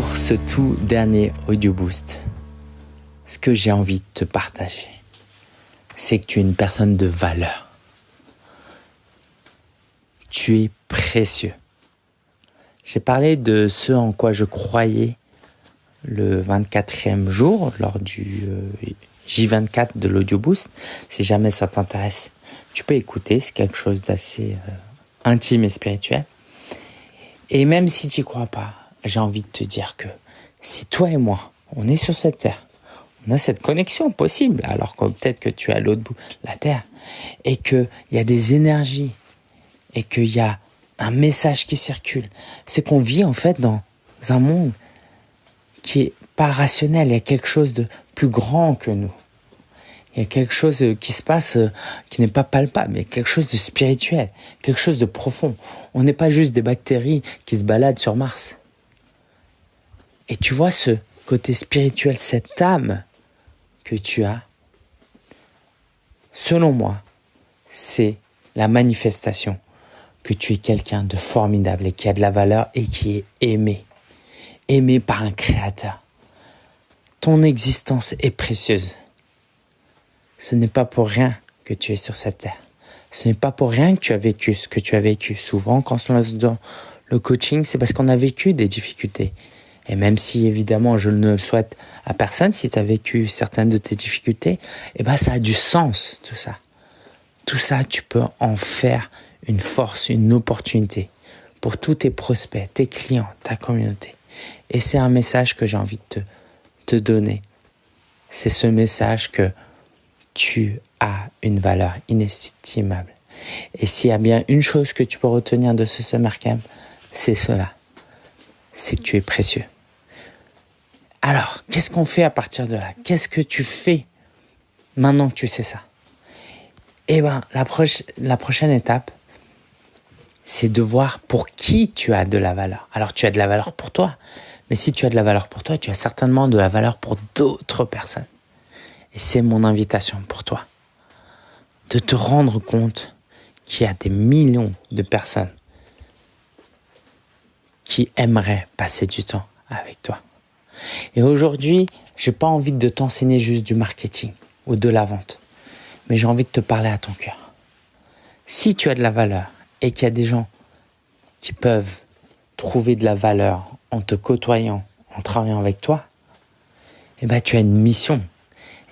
pour ce tout dernier Audio Boost, ce que j'ai envie de te partager, c'est que tu es une personne de valeur. Tu es précieux. J'ai parlé de ce en quoi je croyais le 24e jour lors du euh, J24 de l'Audio Boost. Si jamais ça t'intéresse, tu peux écouter, c'est quelque chose d'assez euh, intime et spirituel. Et même si tu crois pas, j'ai envie de te dire que si toi et moi, on est sur cette terre, on a cette connexion possible, alors que peut-être que tu es à l'autre bout de la terre, et qu'il y a des énergies, et qu'il y a un message qui circule, c'est qu'on vit en fait dans un monde qui est pas rationnel, il y a quelque chose de plus grand que nous. Il y a quelque chose qui se passe qui n'est pas palpable, mais quelque chose de spirituel, quelque chose de profond. On n'est pas juste des bactéries qui se baladent sur Mars. Et tu vois ce côté spirituel, cette âme que tu as, selon moi, c'est la manifestation que tu es quelqu'un de formidable et qui a de la valeur et qui est aimé. Aimé par un créateur. Ton existence est précieuse. Ce n'est pas pour rien que tu es sur cette terre. Ce n'est pas pour rien que tu as vécu ce que tu as vécu. Souvent, quand on se lance dans le coaching, c'est parce qu'on a vécu des difficultés. Et même si évidemment je ne le souhaite à personne, si tu as vécu certaines de tes difficultés, eh ben ça a du sens tout ça. Tout ça, tu peux en faire une force, une opportunité pour tous tes prospects, tes clients, ta communauté. Et c'est un message que j'ai envie de te, te donner. C'est ce message que tu as une valeur inestimable. Et s'il y a bien une chose que tu peux retenir de ce summer camp, c'est cela. C'est que tu es précieux. Alors, qu'est-ce qu'on fait à partir de là? Qu'est-ce que tu fais maintenant que tu sais ça? Eh bien, la, la prochaine étape, c'est de voir pour qui tu as de la valeur. Alors, tu as de la valeur pour toi, mais si tu as de la valeur pour toi, tu as certainement de la valeur pour d'autres personnes. Et c'est mon invitation pour toi, de te rendre compte qu'il y a des millions de personnes qui aimeraient passer du temps avec toi. Et aujourd'hui, j'ai pas envie de t'enseigner juste du marketing ou de la vente, mais j'ai envie de te parler à ton cœur. Si tu as de la valeur et qu'il y a des gens qui peuvent trouver de la valeur en te côtoyant, en travaillant avec toi, eh ben, tu as une mission.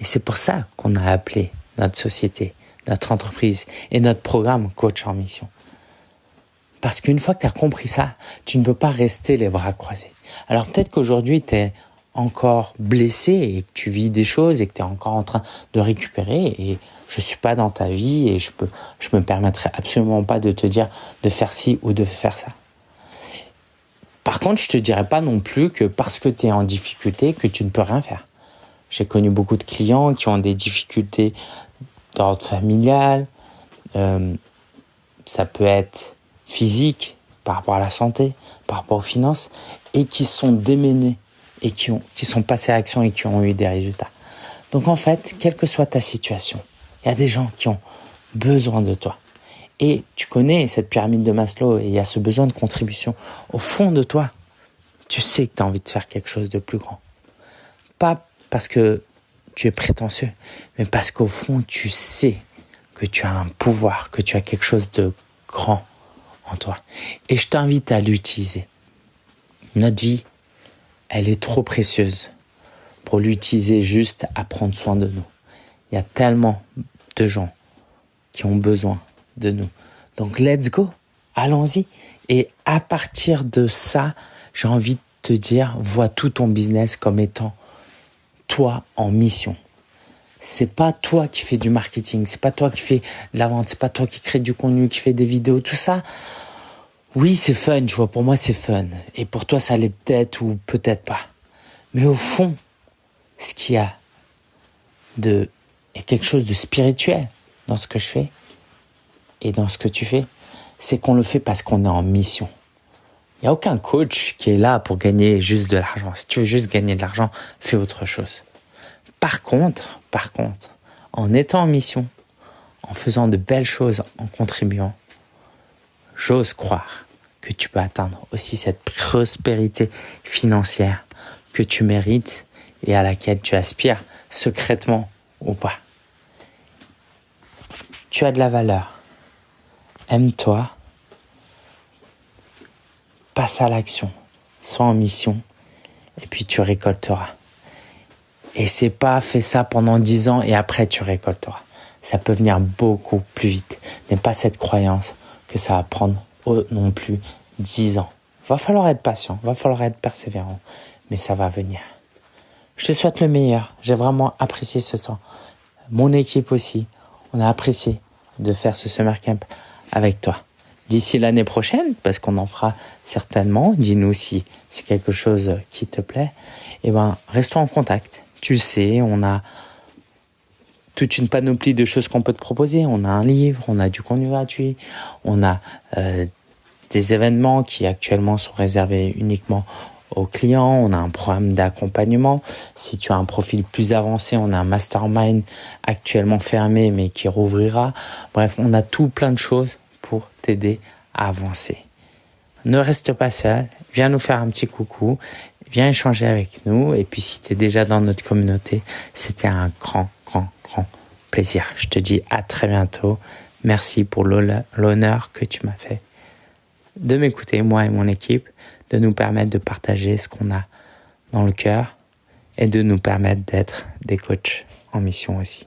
Et c'est pour ça qu'on a appelé notre société, notre entreprise et notre programme Coach en Mission. Parce qu'une fois que tu as compris ça, tu ne peux pas rester les bras croisés. Alors peut-être qu'aujourd'hui, tu es encore blessé et que tu vis des choses et que tu es encore en train de récupérer et je suis pas dans ta vie et je peux je me permettrai absolument pas de te dire de faire ci ou de faire ça. Par contre, je te dirais pas non plus que parce que tu es en difficulté que tu ne peux rien faire. J'ai connu beaucoup de clients qui ont des difficultés d'ordre familial, euh, ça peut être physique par rapport à la santé, par rapport aux finances, et qui sont démenés et qui, ont, qui sont passés à l'action et qui ont eu des résultats. Donc en fait, quelle que soit ta situation, il y a des gens qui ont besoin de toi. Et tu connais cette pyramide de Maslow et il y a ce besoin de contribution. Au fond de toi, tu sais que tu as envie de faire quelque chose de plus grand. Pas parce que tu es prétentieux, mais parce qu'au fond, tu sais que tu as un pouvoir, que tu as quelque chose de grand toi. Et je t'invite à l'utiliser. Notre vie, elle est trop précieuse pour l'utiliser juste à prendre soin de nous. Il y a tellement de gens qui ont besoin de nous. Donc, let's go. Allons-y. Et à partir de ça, j'ai envie de te dire, vois tout ton business comme étant toi en mission. C'est pas toi qui fais du marketing, c'est pas toi qui fais de la vente, c'est pas toi qui crée du contenu, qui fait des vidéos, tout ça. Oui, c'est fun, tu vois, pour moi c'est fun. Et pour toi ça l'est peut-être ou peut-être pas. Mais au fond, ce qu'il y a de il y a quelque chose de spirituel dans ce que je fais et dans ce que tu fais, c'est qu'on le fait parce qu'on est en mission. Il n'y a aucun coach qui est là pour gagner juste de l'argent. Si tu veux juste gagner de l'argent, fais autre chose. Par contre, par contre, en étant en mission, en faisant de belles choses, en contribuant, j'ose croire que tu peux atteindre aussi cette prospérité financière que tu mérites et à laquelle tu aspires secrètement ou pas. Tu as de la valeur. Aime-toi. Passe à l'action. Sois en mission. Et puis tu récolteras. Et c'est pas fait ça pendant dix ans et après tu récolteras. Ça peut venir beaucoup plus vite. N'aie pas cette croyance que ça va prendre non plus dix ans. Va falloir être patient, va falloir être persévérant, mais ça va venir. Je te souhaite le meilleur. J'ai vraiment apprécié ce temps. Mon équipe aussi. On a apprécié de faire ce summer camp avec toi. D'ici l'année prochaine, parce qu'on en fera certainement, dis-nous si c'est quelque chose qui te plaît, eh ben, restons en contact. Tu sais, on a toute une panoplie de choses qu'on peut te proposer. On a un livre, on a du contenu gratuit, on a euh, des événements qui actuellement sont réservés uniquement aux clients, on a un programme d'accompagnement. Si tu as un profil plus avancé, on a un mastermind actuellement fermé mais qui rouvrira. Bref, on a tout plein de choses pour t'aider à avancer. Ne reste pas seul, viens nous faire un petit coucou, viens échanger avec nous et puis si tu es déjà dans notre communauté, c'était un grand, plaisir. Je te dis à très bientôt. Merci pour l'honneur que tu m'as fait de m'écouter, moi et mon équipe, de nous permettre de partager ce qu'on a dans le cœur et de nous permettre d'être des coachs en mission aussi.